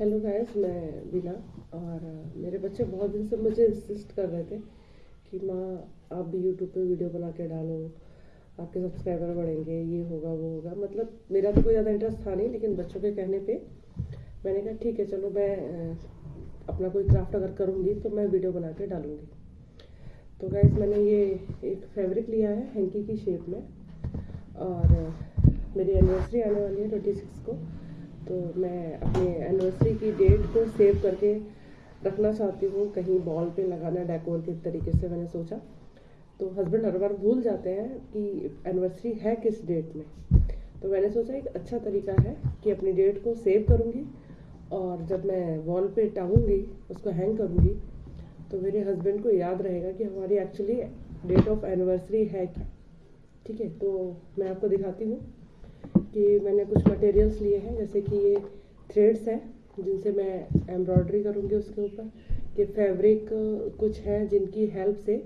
Hello guys मैं बीना और मेरे बच्चे बहुत दिन से मुझे इंसिस्ट कर रहे थे कि माँ, आप भी यूट्यूब पे वीडियो बना के डालो, आपके सब्सक्राइबर बढ़ेंगे, ये होगा, वो होगा। मतलब मेरा तो कोई ज़्यादा इंटरेस्ट था नहीं, लेकिन बच्चों के कहने पे मैंने कहा, ठीक है, चलो मैं अपना कोई क्राफ्ट अगर करूँगी तो मैं वीडियो बना के डालूँगी। तो गाइस मैंने ये एक फैब्रिक लिया है हैंकी की शेप में और मेरी एनिवर्सरी आने वाली है ट्वेंटी सिक्स को। तो मैं अपने एनिवर्सरी की डेट को सेव करके रखना चाहती हूँ। कहीं बॉल पे लगाना डेकोर के तरीके से मैंने सोचा। तो हस्बैंड हर बार भूल जाते हैं कि एनिवर्सरी है किस डेट में। तो मैंने सोचा एक अच्छा तरीका है कि अपनी डेट को सेव करूँगी और जब मैं वॉल पे टांगूँगी उसको हैंग करूँगी तो मेरे हस्बैंड को याद रहेगा कि हमारी एक्चुअली डेट ऑफ़ एनिवर्सरी है क्या। ठीक है? तो मैं आपको दिखाती हूँ। कि मैंने कुछ मटेरियल्स लिए हैं, जैसे कि ये थ्रेड्स हैं, जिनसे मैं एम्ब्रॉयडरी करूँगी उसके ऊपर, कि फैब्रिक कुछ हैं जिनकी हेल्प से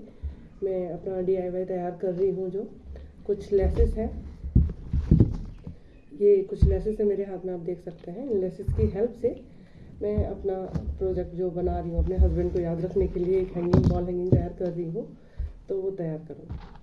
मैं अपना डीआईवाई तैयार कर रही हूँ जो कुछ लेसेस हैं। ये कुछ लेसेस है मेरे हाथ में, आप देख सकते हैं। इन लेसेस की हेल्प से मैं अपना प्रोजेक्ट जो बना रही हूँ, अपने हस्बैंड को याद रखने के लिए एक हैंगिंग बॉल हैंगिंग तैयार कर रही हूँ तो वो तैयार करूँगी।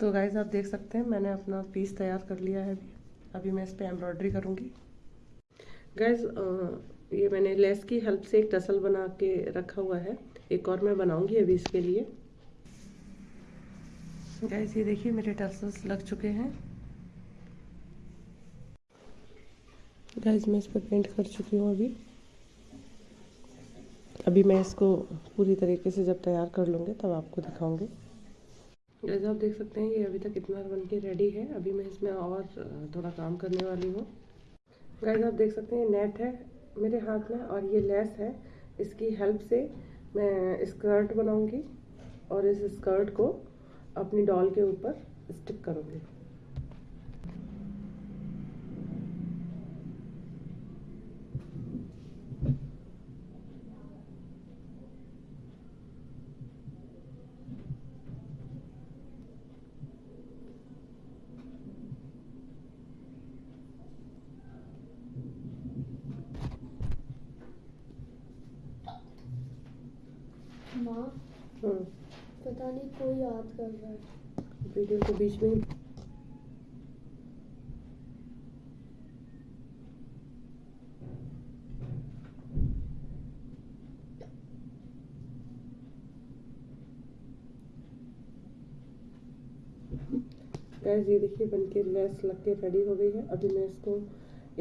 तो गाइज़ आप देख सकते हैं, मैंने अपना पीस तैयार कर लिया है। अभी अभी मैं इस पर एम्ब्रॉयडरी करूँगी। गाइज़ ये मैंने लेस की हेल्प से एक टसल बना के रखा हुआ है। एक और मैं बनाऊँगी अभी इसके लिए। गाइज़ ये देखिए, मेरे टसल्स लग चुके हैं। गाइज़ मैं इस पर पेंट कर चुकी हूँ अभी। अभी मैं इसको पूरी तरीके से जब तैयार कर लूँगी, तब आपको दिखाऊँगी। जैसे आप देख सकते हैं, ये अभी तक इतना बन के रेडी है। अभी मैं इसमें और थोड़ा काम करने वाली हूँ। गाइस आप देख सकते हैं नेट है मेरे हाथ में और ये लेस है। इसकी हेल्प से मैं स्कर्ट बनाऊँगी और इस स्कर्ट को अपनी डॉल के ऊपर स्टिक करूँगी। माँ। हम्म, पता नहीं कोई याद कर रहा है। वीडियो के बीच में गैस ये देखिए बन के लेस लग के रेडी हो गई है। अभी मैं इसको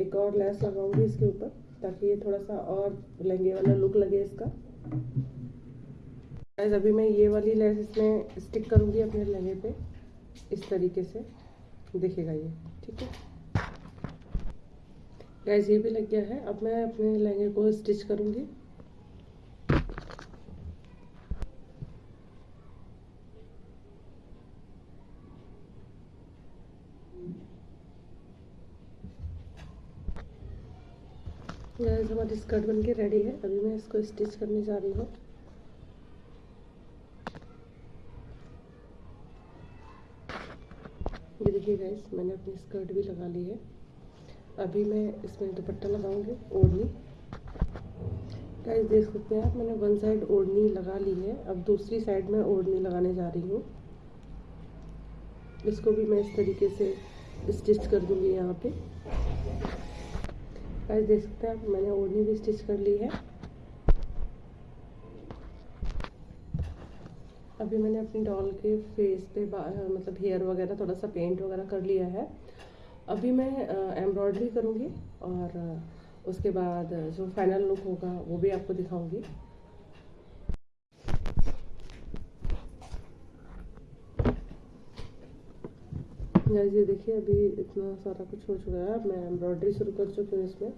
एक और लेस लगाऊँगी इसके ऊपर ताकि ये थोड़ा सा और लहंगे वाला लुक लगे इसका। गैस अभी मैं ये वाली लेस इसमें स्टिक करूँगी अपने लहंगे पे। इस तरीके से। दिखेगा ये, ठीक है? गैस ये भी लग गया है। अब मैं अपने लहंगे को स्टिच करूँगी। गैस हमारी स्कर्ट बनके रेडी है। अभी मैं इसको स्टिच करने जा रही हूँ ये देखिए गैस मैंने अपनी स्कर्ट भी लगा ली है। अभी मैं इसमें दुपट्टा लगाऊँगी, ओढ़नी। गाइस देख सकते हैं आप, मैंने वन साइड ओढ़नी लगा ली है। अब दूसरी साइड में ओढ़नी लगाने जा रही हूँ। इसको भी मैं इस तरीके से स्टिच कर दूँगी यहाँ पे। गाइस देख सकते हैं आप, मैंने ओढ़नी भी स्टिच कर ली है। अभी मैंने अपनी डॉल के फेस पे मतलब हेयर वगैरह थोड़ा सा पेंट वगैरह कर लिया है। अभी मैं एम्ब्रॉयडरी करूँगी और उसके बाद जो फाइनल लुक होगा, वो भी आपको दिखाऊँगी। ये देखिए, अभी इतना सारा कुछ हो चुका है। मैं एम्ब्रॉयडरी शुरू कर चुकी हूँ इसमें।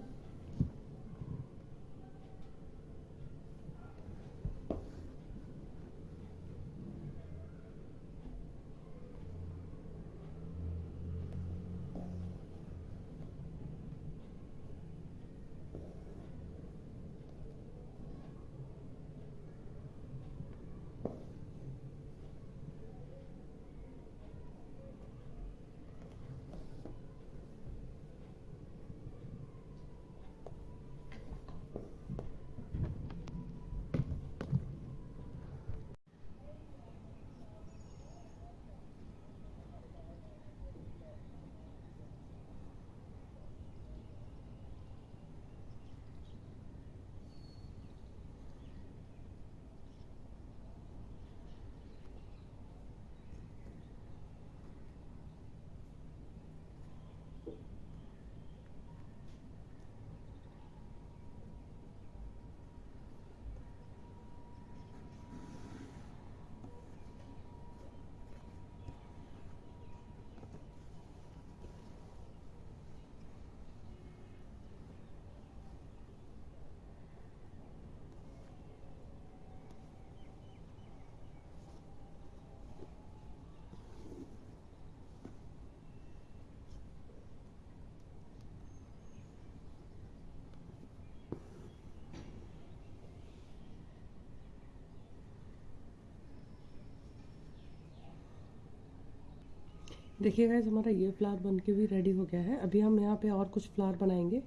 देखिए गाइस हमारा ये फ्लावर बन के भी रेडी हो गया है। अभी हम यहाँ पे और कुछ फ्लावर बनाएँगे।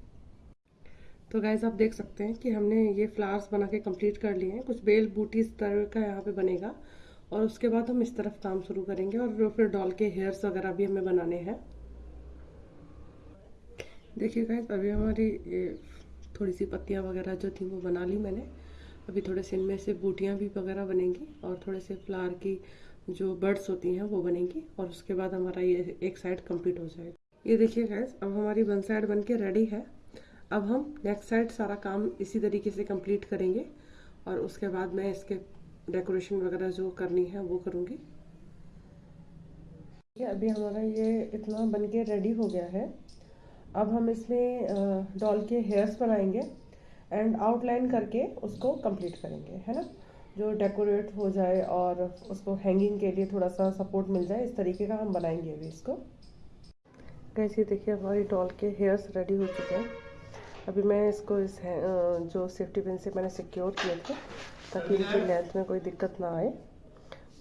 तो गाइस आप देख सकते हैं कि हमने ये फ्लावर्स बना के कंप्लीट कर लिए हैं। कुछ बेल बूटी इस तरह का यहाँ पे बनेगा। और उसके बाद हम इस तरफ़ काम शुरू करेंगे और फिर डॉल के हेयर्स वगैरह भी हमें बनाने हैं। देखिए गाइस अभी हमारी थोड़ी सी पत्तियाँ वगैरह जो थी वो बना ली मैंने। अभी थोड़े से इनमें से बूटियाँ भी वगैरह बनेंगी और थोड़े से फ्लावर की जो बर्ड्स होती हैं, वो बनेंगी और उसके बाद हमारा ये एक साइड कंप्लीट हो जाएगा। ये देखिए गैस अब हमारी वन साइड बन के रेडी है। अब हम नेक्स्ट साइड सारा काम इसी तरीके से कंप्लीट करेंगे और उसके बाद मैं इसके डेकोरेशन वगैरह जो करनी है, वो करूँगी। अभी हमारा ये इतना बन के रेडी हो गया है। अब हम इसमें डॉल के हेयर्स बनाएँगे एंड आउटलाइन करके उसको कंप्लीट करेंगे, है ना? जो डेकोरेट हो जाए और उसको हैंगिंग के लिए थोड़ा सा सपोर्ट मिल जाए, इस तरीके का हम बनाएँगे अभी इसको। कैसे देखिए, हमारी डॉल के हेयर्स रेडी हो चुके हैं। अभी मैं इसको इस जो सेफ्टी पिन से मैंने सिक्योर किए थे, ताकि इनकी लेंथ में कोई दिक्कत ना आए,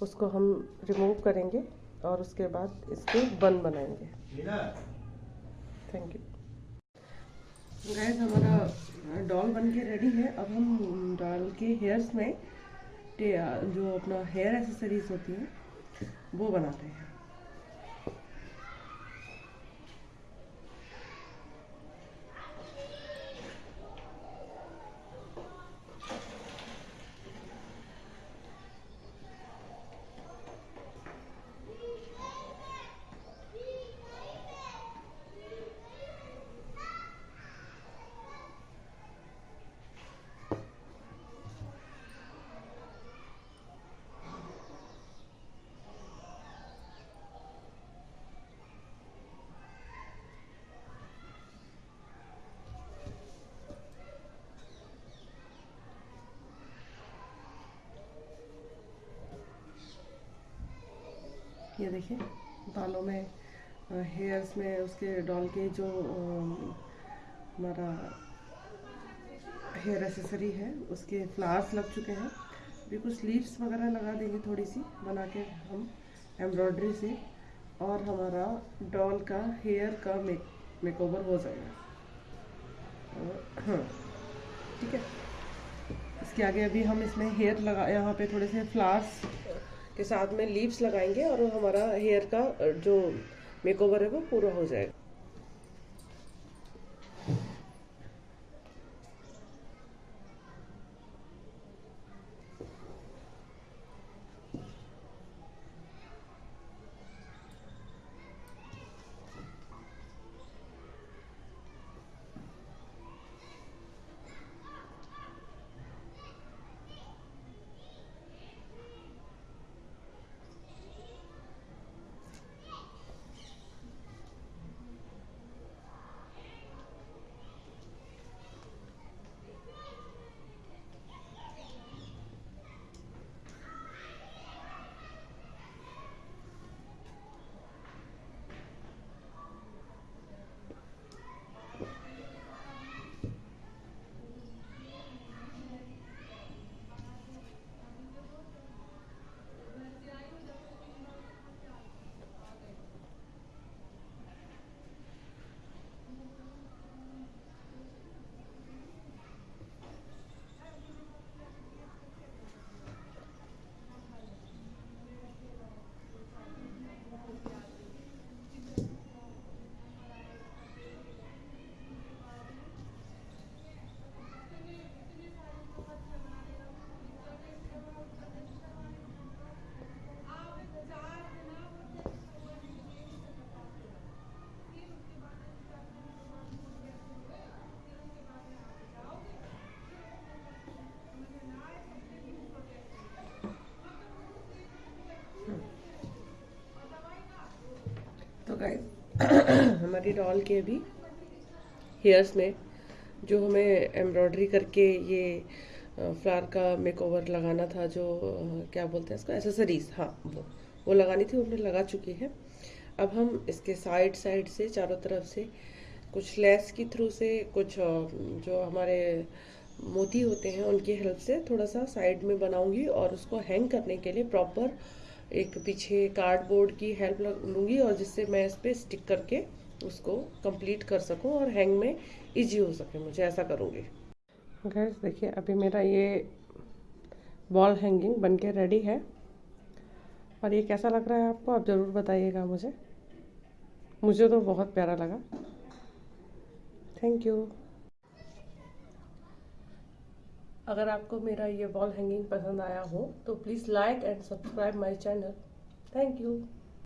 उसको हम रिमूव करेंगे और उसके बाद इसके बन बनाएँगे। थैंक यू गैस हमारा डॉल बन के रेडी है। अब हम डॉल के हेयर्स में जो अपना हेयर एसेसरीज होती हैं वो बनाते हैं। ये देखिए, बालों में हेयर्स में उसके डॉल के जो हमारा हेयर एसेसरी है, उसके फ्लावर्स लग चुके हैं। अभी कुछ लीव्स वगैरह लगा देंगे थोड़ी सी बना के हम एम्ब्रॉयडरी से, और हमारा डॉल का हेयर का मेक मेकओवर हो जाएगा। हाँ ठीक है। इसके आगे अभी हम इसमें हेयर लगा, यहाँ पे थोड़े से फ्लावर्स के साथ में लीव्स लगाएँगे और हमारा हेयर का, जो मेकओवर है वो पूरा हो जाएगा। गाइस हमारी डॉल के भी हेयर्स में जो हमें एम्ब्रॉयडरी करके ये फ्लावर का मेकओवर लगाना था, जो क्या बोलते हैं इसको? एसेसरीज हाँ वो वो लगानी थी वो हमने लगा चुकी है। अब हम इसके साइड साइड से, चारों तरफ़ से, कुछ लेस के थ्रू से, कुछ जो हमारे मोती होते हैं, उनकी हेल्प से थोड़ा सा साइड में बनाऊँगी और उसको हैंग करने के लिए प्रॉपर एक पीछे कार्डबोर्ड की हेल्प लूँगी और जिससे मैं इस पर स्टिक करके उसको कंप्लीट कर सकूँ और हैंग में इजी हो सके मुझे, ऐसा करूँगी। गैस देखिए, अभी मेरा ये वॉल हैंगिंग बन के रेडी है। और ये कैसा लग रहा है आपको, आप ज़रूर बताइएगा मुझे। मुझे तो बहुत प्यारा लगा। थैंक यू अगर आपको मेरा ये वॉल हैंगिंग पसंद आया हो तो please like and subscribe my channel thank you